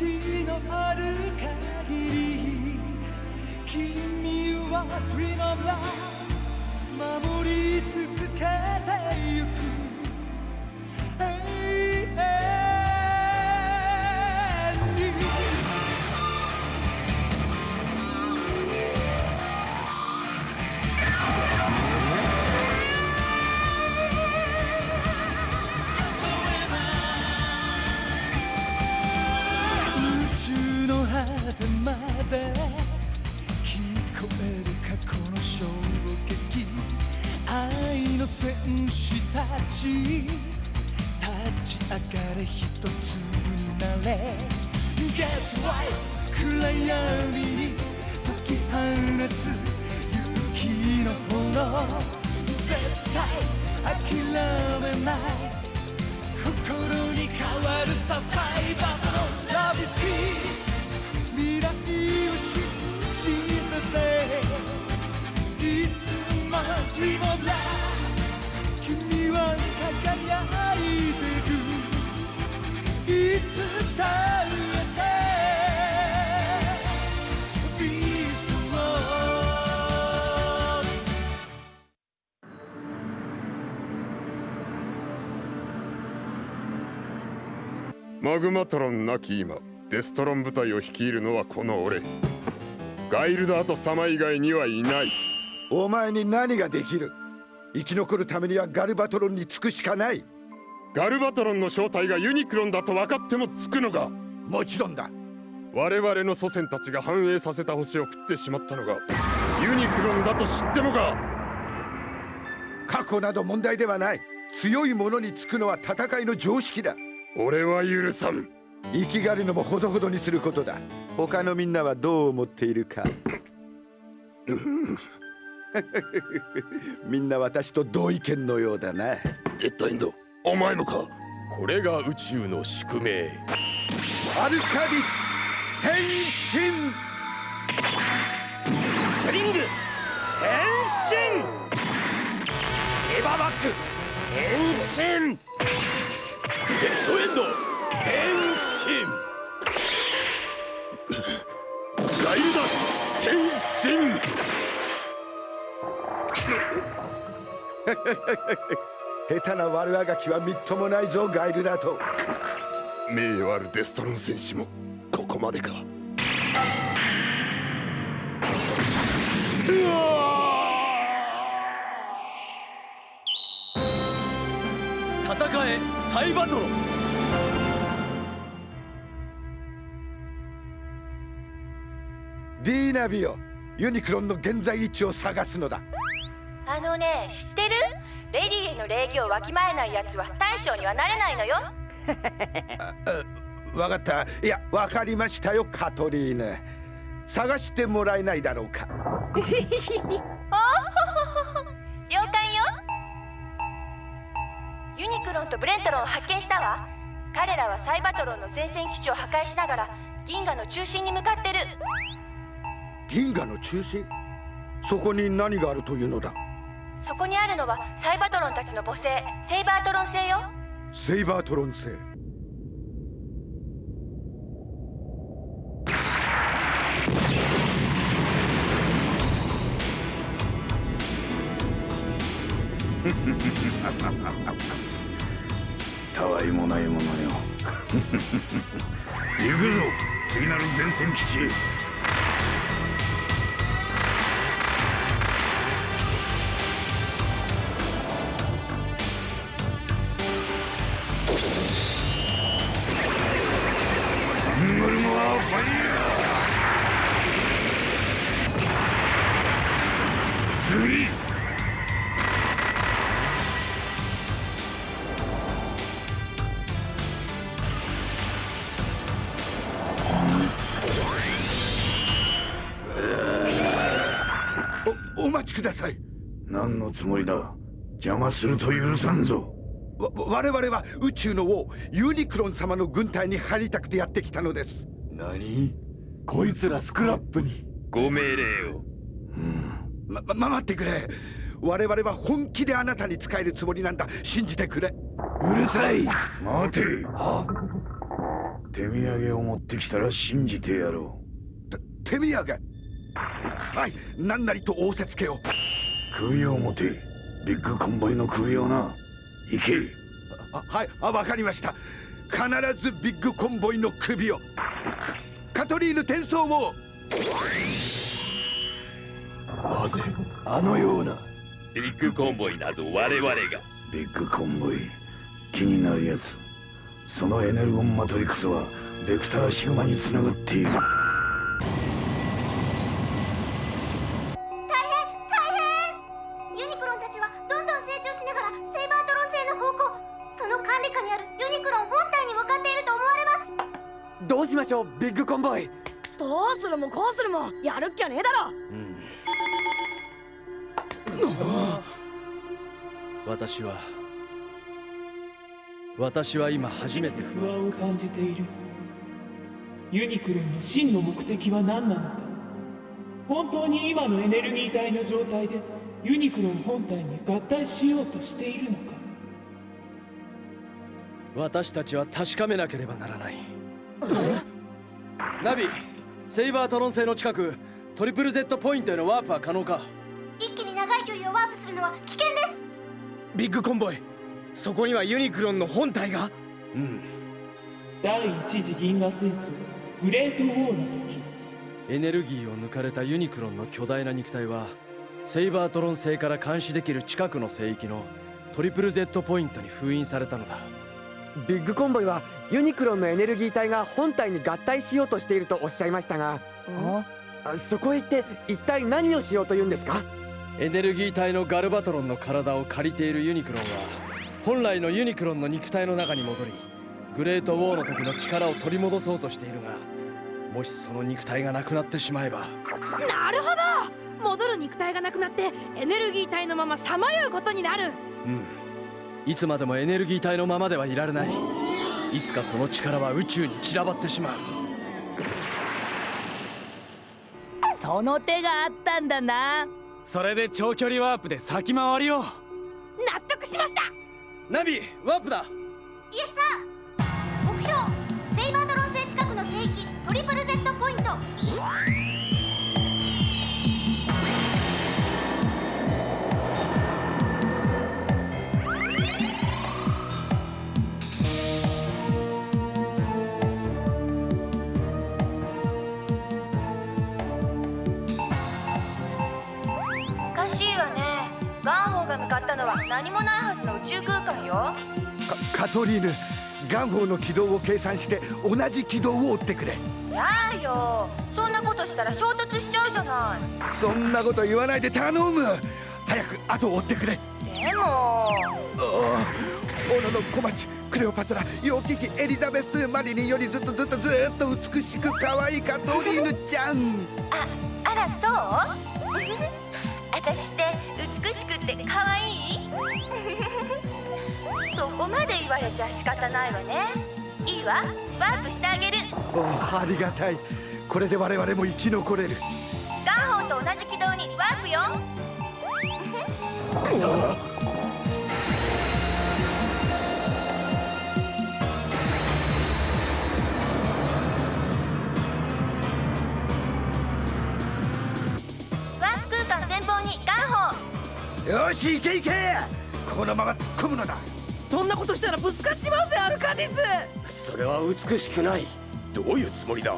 命のある限り君は Dream of Love 守り続けてゆく。てまで聞こえる過去の衝撃愛の戦士たち。立ち上がれ一つになれ。Get right 暗闇に解き放つ勇気の炎。絶対諦めない。心に変わるさサイバーのラビスいつも Dream of Love 君は輝いてるいつだってビーストマグマトロンなき今。デストロン部隊を率いるのはこの俺。ガイルダーと様以外にはいない。お前に何ができる？生き残るためにはガルバトロンにつくしかない。ガルバトロンの正体がユニクロンだと分かってもつくのがもちろんだ。我々の祖先たちが繁栄させた星を食ってしまったのがユニクロンだと知ってもか。過去など問題ではない。強い者につくのは戦いの常識だ。俺は許さん生きがるのもほどほどにすることだ。他のみんなはどう思っているか。みんな私と同意見のようだな。デッドエンドお前もか？これが宇宙の宿命。アルカディス変身！スリング変身！セーバーバック変身！デッドエンド！変身ガイルダ変身。下手な悪あがきはみっともないぞガイルだと。名誉あるデストロン戦士もここまでか。うわ戦えサイバトロンディーナビオユニクロンの現在位置を探すのだ。あのね知ってる？レディへの礼儀をわきまえないやつは大将にはなれないのよ。わかった。いやわかりましたよカトリーヌ。探してもらえないだろうか。了解よ。ユニクロンとブレントロンを発見したわ。彼らはサイバトロンの前線基地を破壊しながら銀河の中心に向かってる銀河の中心？そこに何があるというのだ？そこにあるのはサイバトロンたちの母星セイバートロン星よ。セイバートロン星。たわいもないものよ。行くぞ次なる前線基地。へおお待ちください。何のつもりだ？邪魔すると許さんぞ。わ我々は宇宙の王ユニクロン様の軍隊に入りたくてやってきたのです。何？こいつらスクラップに。ご命令をま、ま、待ってくれ。我々は本気であなたに仕えるつもりなんだ。信じてくれ。うるさい。待て。手土産を持ってきたら信じてやろ手土産？はい。何なりと仰せつけよう。首を持て。ビッグコンボイの首をな。行け。あはい。あわかりました。必ずビッグコンボイの首を。カカトリーヌ転送をなぜ？あのような。ビッグコンボイなぞ我々が。ビッグコンボイ。気になるやつそのエネルゴンマトリクスはベクターシグマにつながっている。ユニクロンたちはどんどん成長しながらセイバートロン星の方向その管理下にあるユニクロン本体に向かっていると思われます。どうしましょうビッグコンボイ。どうするもこうするもやるっきゃねえだろ私は私は今初めて不安を感じている。ユニクロンの真の目的は何なのか。本当に今のエネルギー体の状態でユニクロン本体に合体しようとしているのか。私たちは確かめなければならない。ナビセイバートロン星の近くトリプル Z ポイントへのワープは可能か？のは危険です。ビッグコンボイそこにはユニクロンの本体が？うん。第一次銀河戦争グレートウォーの時。エネルギーを抜かれたユニクロンの巨大な肉体はセイバートロン星から監視できる近くの聖域のトリプル Z ポイントに封印されたのだ。ビッグコンボイはユニクロンのエネルギー体が本体に合体しようとしているとおっしゃいましたがあそこへ行って一体何をしようというんですか？エネルギー体のガルバトロンの体を借りているユニクロンは本来のユニクロンの肉体の中に戻りグレートウォーの時の力を取り戻そうとしているがもしその肉体がなくなってしまえば。なるほど。戻る肉体がなくなってエネルギー体のままさまようことになる。うん。いつまでもエネルギー体のままではいられない。いつかその力は宇宙に散らばってしまう。その手があったんだなそれで長距離ワープで先回りを。納得しました。ナビワープだ。イエス何もないはずの宇宙空間よ。かカトリーヌガンホーの軌道を計算して同じ軌道を追ってくれ。やあよ。そんなことしたら衝突しちゃうじゃない。そんなこと言わないで頼む。早く後を追ってくれ。でも。ああオノの小町クレオパトラ楊貴妃エリザベスマリリンよりずっとずっとずっと美しく可愛いカトリーヌちゃん。ああらそう？私って美しくって可愛い？そこまで言われちゃ仕方ないわね。いいわ。ワープしてあげる。おありがたい。これで我々も生き残れる。ガンホーと同じ軌道にワープよ し行け行けこのまま突っ込むのだ。そんなことしたらぶつかっちまうぜアルカディス。それは美しくない。どういうつもりだ？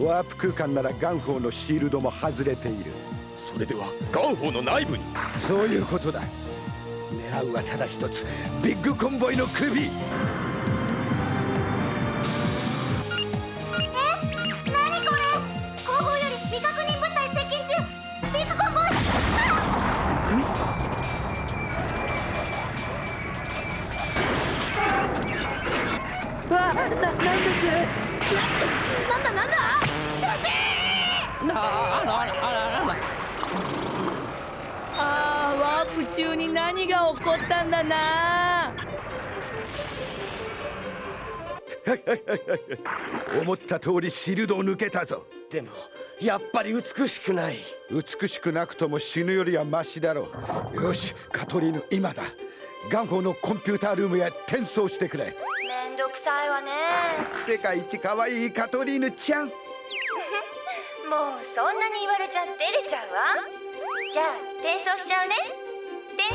ワープ空間ならガンホーのシールドも外れている。それではガンホーの内部に。そういうことだ。狙うはただ一つ。ビッグコンボイの首ななんです。なんだなんだ？あーワープ中に何が起こったんだな思った通りシールドを抜けたぞでもやっぱり美しくない美しくなくとも死ぬよりはマシだろうよしカトリーヌ今だガンホーのコンピュータールームへ転送してくれんんどくさいわね。世界一可愛いカトリーヌちゃん。もうそんなに言われちゃ照れちゃうわ。じゃあ転送しちゃうね。転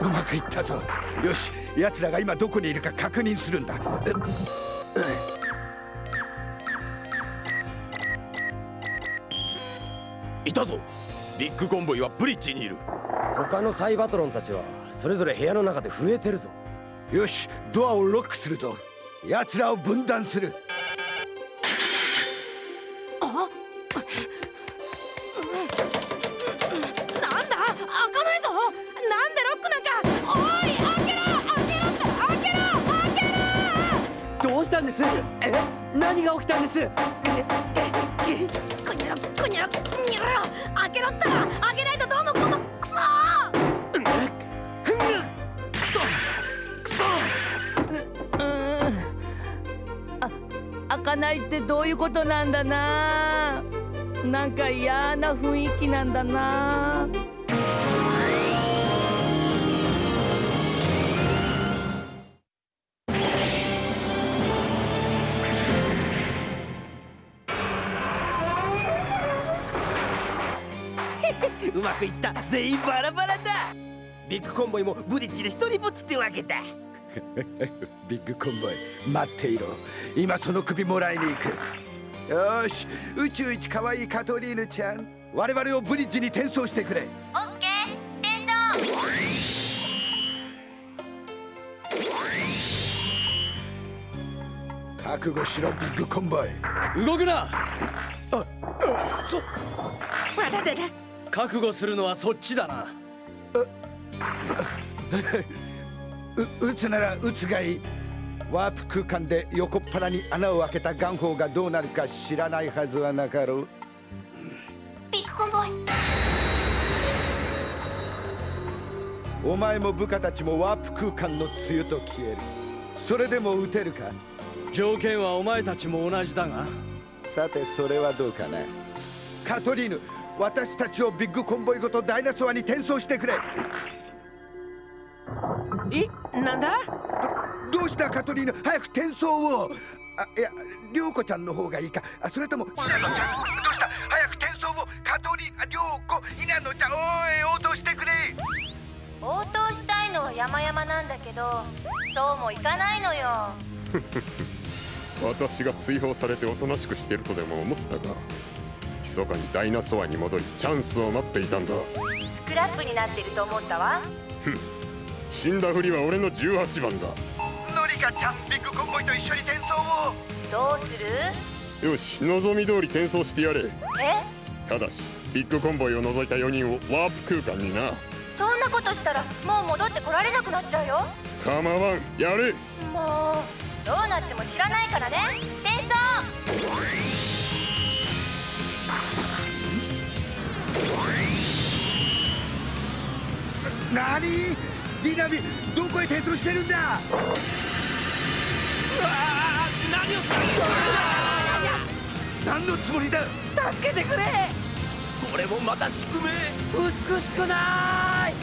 うまくいったぞ。よし奴らが今どこにいるか確認するんだビッグコンボイはブリッジにいる。他のサイバトロンたちはそれぞれ部屋の中で震えてるぞ。よしドアをロックするぞ。奴らを分断する。あ？なんだ？開かないぞ！なんでロックなんか？おい開けろ！開けろ！開けろ！開けろ！どうしたんです？え？何が起きたんです？ええくにゃろくにゃろにゃろ開けろったら開けないとどうもこのクソ開かないってどういうことなんだななんか嫌な雰囲気なんだな全員バラバラだ。ビッグコンボイもブリッジで一人ぼっちってわけだ。ビッグコンボイ待っていろ。今その首もらいに行く。よし宇宙一可愛いカトリーヌちゃん。我々をブリッジに転送してくれ。オッケー転送。覚悟しろビッグコンボイ。動くな。そまだだだ覚悟するのはそっちだな。う 撃つなら撃つがいいワープ空間で横っ腹に穴を開けたガンホーがどうなるか知らないはずはなかろう。ビッグコンボイ。お前も部下たちもワープ空間の梅雨と消える。それでも撃てるか？条件はお前たちも同じだが。さてそれはどうかな？カトリーヌ私たちをビッグコンボイごとダイナソアに転送してくれ。え？なんだ？どどうした？カトリーヌ早く転送を。あいや涼子ちゃんの方がいいか。あそれとも稲野ちゃんどうした？早く転送を。カトリーヌあ涼子稲野ちゃんおい応答してくれ。応答したいのは山々なんだけどそうもいかないのよ。私が追放されておとなしくしてるとでも思ったか？密かにダイナソアに戻りチャンスを待っていたんだ。スクラップになってると思ったわ。死んだふりは俺の18番だ。ノリカちゃんビッグコンボイと一緒に転送を。どうする？よし望み通り転送してやれ。え？ただしビッグコンボイを除いた4人をワープ空間にな。そんなことしたらもう戻ってこられなくなっちゃうよ。構わん。やれもうどうなっても知らないからねなにディナビどこへ転送してるんだ？うわ何をする何のつもりだ？助けてくれ。これもまた宿命。美しくない。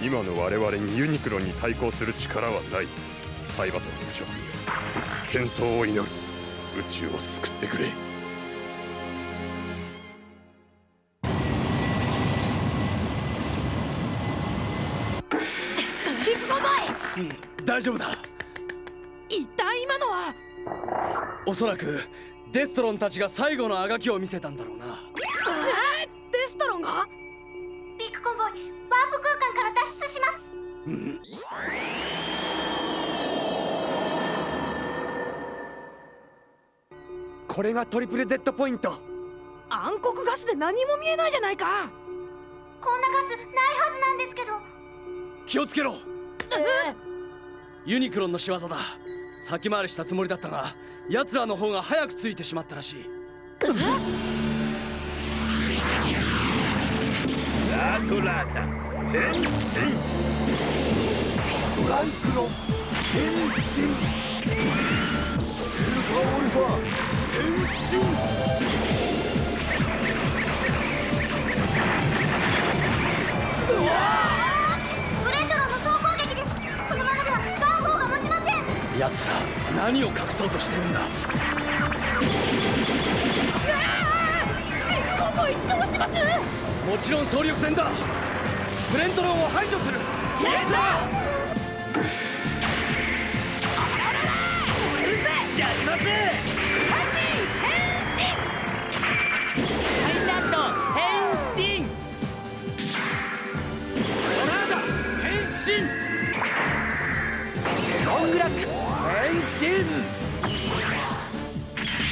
今の我々にユニクロンに対抗する力はない。サイバトルでしょ健闘を祈る宇宙を救ってくれ。ビッグコンボイ大丈夫だ。一体今のは？おそらくデストロンたちが最後のあがきを見せたんだろうな。えー、デストロンが？ビッグコンボイワープ空間から脱出しますこれがトリプル Z ポイント。暗黒ガスで何も見えないじゃないか。こんなガスないはずなんですけど。気をつけろ。ユニクロンの仕業だ。先回りしたつもりだったが奴らの方が早くついてしまったらしい。ラトラータ変身。ドライクロン。変身。エルファオルファ奴ら何を隠そうとしてるんだ？もちろん総力戦だ。ブレントロンを排除する。イエスやります身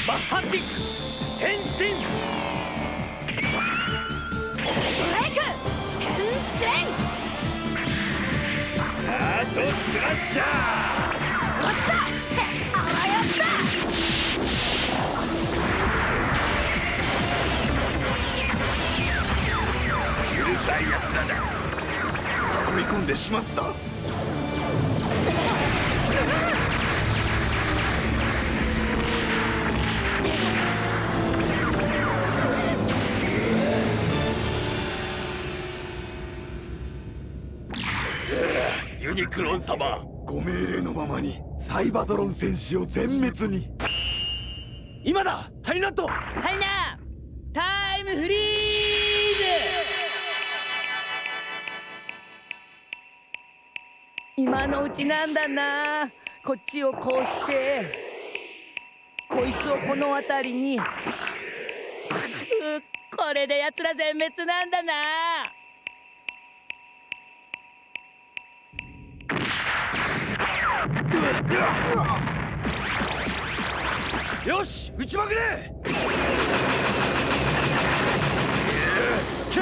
マッハッティック。変身。ブレイク。変身。あとスラッシャーおった。あらやった。うるさいやつらだ。追い込んで始末だクロン様。ご命令のままにサイバトロン戦士を全滅に。今だ！ハイナットハイナタイムフリーズ！今のうちなんだな。こっちをこうして。こいつをこの辺りに。くこれで奴ら全滅なんだなよし撃ちまくれ!つけ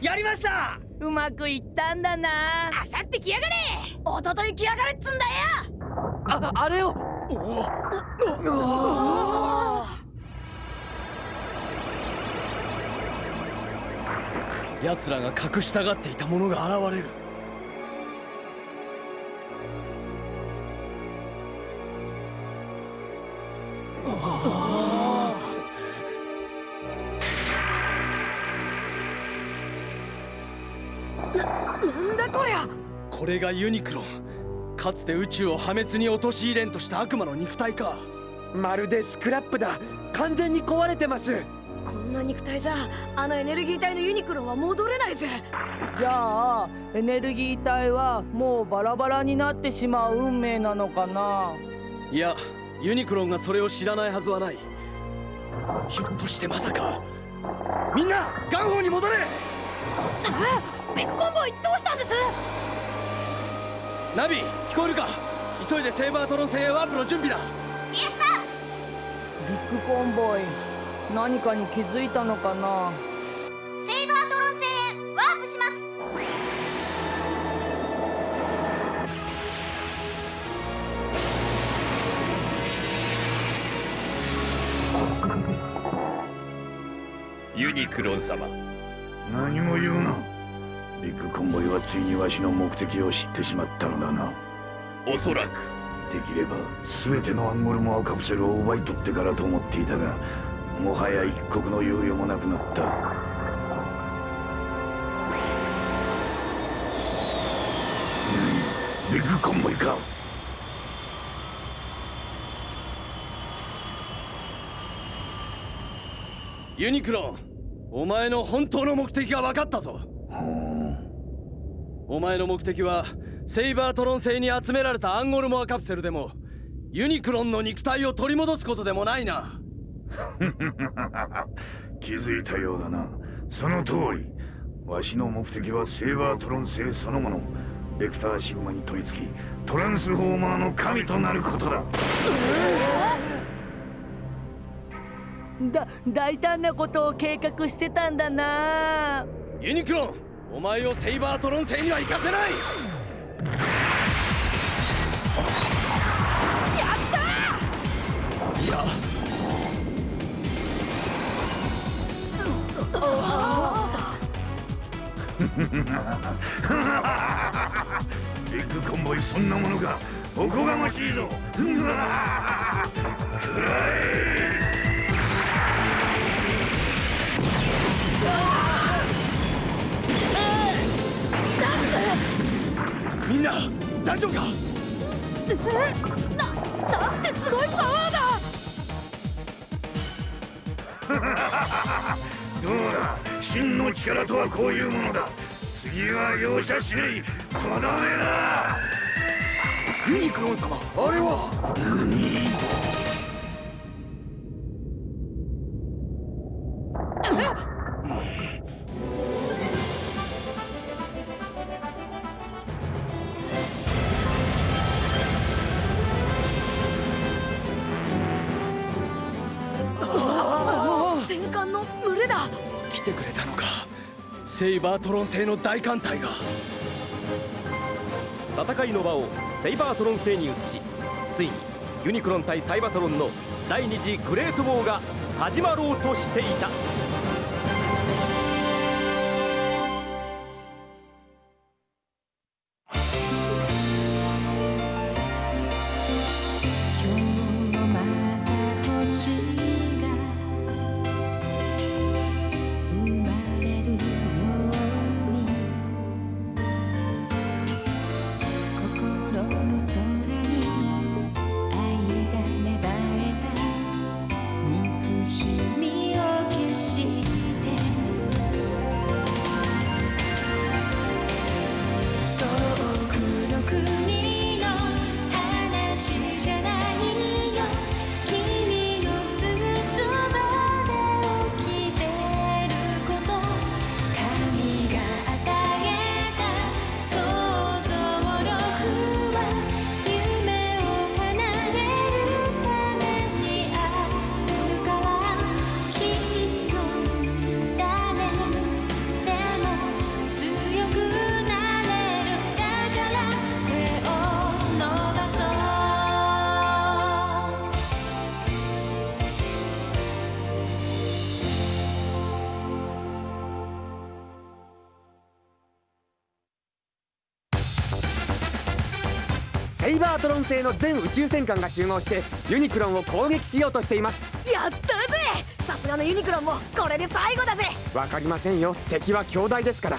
やりました!うまくいったんだな!あさって来やがれ!おととい来やがれっつんだよ!ああれを奴らが隠したがっていたものが現れる。なんだこりゃ。これがユニクロン。かつて宇宙を破滅に陥れんとした悪魔の肉体か。まるでスクラップだ。完全に壊れてますこんな肉体じゃあのエネルギー体のユニクロンは戻れないぜ。じゃあエネルギー体はもうバラバラになってしまう運命なのかな？いやユニクロンがそれを知らないはずはない。ひょっとしてまさかみんなガンホーに戻れ!え？ビッグコンボイどうしたんです？ナビ聞こえるか?急いでセーバートロン戦へワープの準備だ。イエスさん。ビッグコンボイ何かに気づいたのかな？セイバートロン戦へワープします。ユニクロン様。何も言うな。ビッグコンボイはついにわしの目的を知ってしまったのだな。おそらく。できれば全てのアンゴルモアカプセルを奪い取ってからと思っていたがもはや一刻の猶予もなくなった。何？ビッグコンボイか？ユニクロンお前の本当の目的が分かったぞ。お前の目的はセイバートロン星に集められたアンゴルモアカプセルでもユニクロンの肉体を取り戻すことでもないな 気づいたようだな。その通り。わしの目的はセーバートロン星そのもの。ベクターシグマに取り付きトランスフォーマーの神となることだ。だ大胆なことを計画してたんだな。ユニクロンお前をセイバートロン星には行かせないビッグコンボイそんなものがおこがましいぞ。くらこういうものだ。次は容赦しない。とどめだ。ユニクロン様あれは？何？戦艦の群れだ。来てくれたのかセイバートロン製の大艦隊が。戦いの場をセイバートロン製に移しついにユニクロン対サイバトロンの第2次グレートウォーが始まろうとしていた。バートロン製の全宇宙戦艦が集合してユニクロンを攻撃しようとしています。やったぜ!さすがのユニクロンもこれで最後だぜ!わかりませんよ。敵は強大ですから。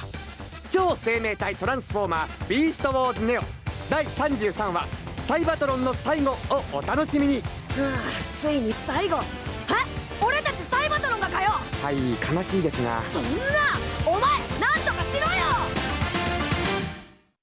超生命体トランスフォーマービーストウォーズネオ。第33話サイバトロンの最後をお楽しみに。はあついに最後。え?俺たちサイバトロンがかよ!はい悲しいですが。そんな!お前